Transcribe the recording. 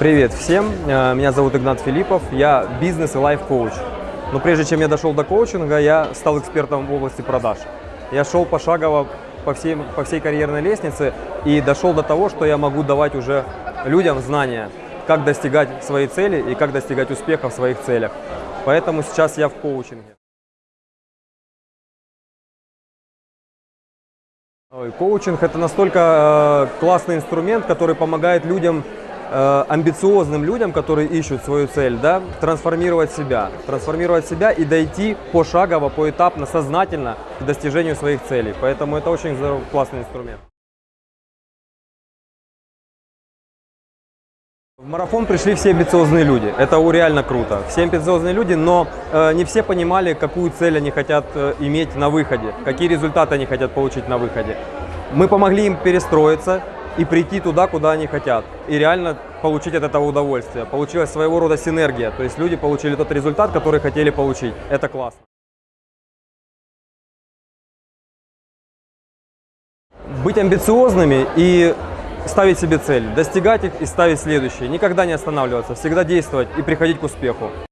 Привет всем, Э, меня зовут Игнат Филиппов, я бизнес и лайф-коуч. Но прежде чем я дошел до коучинга, я стал экспертом в области продаж. Я шел пошагово по всей, по всей карьерной лестнице и дошел до того, что я могу давать уже людям знания, как достигать своей цели и как достигать успеха в своих целях. Поэтому сейчас я в коучинге. Коучинг это настолько э, классный инструмент, который помогает людям, э, амбициозным людям, которые ищут свою цель, да, трансформировать себя, трансформировать себя и дойти пошагово, поэтапно, сознательно к достижению своих целей. Поэтому это очень классный инструмент. В марафон пришли все амбициозные люди. Это реально круто. Все амбициозные люди, но э, не все понимали, какую цель они хотят э, иметь на выходе, какие результаты они хотят получить на выходе. Мы помогли им перестроиться и прийти туда, куда они хотят. И реально получить от этого удовольствие. Получилась своего рода синергия. То есть люди получили тот результат, который хотели получить. Это классно. Быть амбициозными и ставить себе цель, достигать их и ставить следующие. Никогда не останавливаться, всегда действовать и приходить к успеху.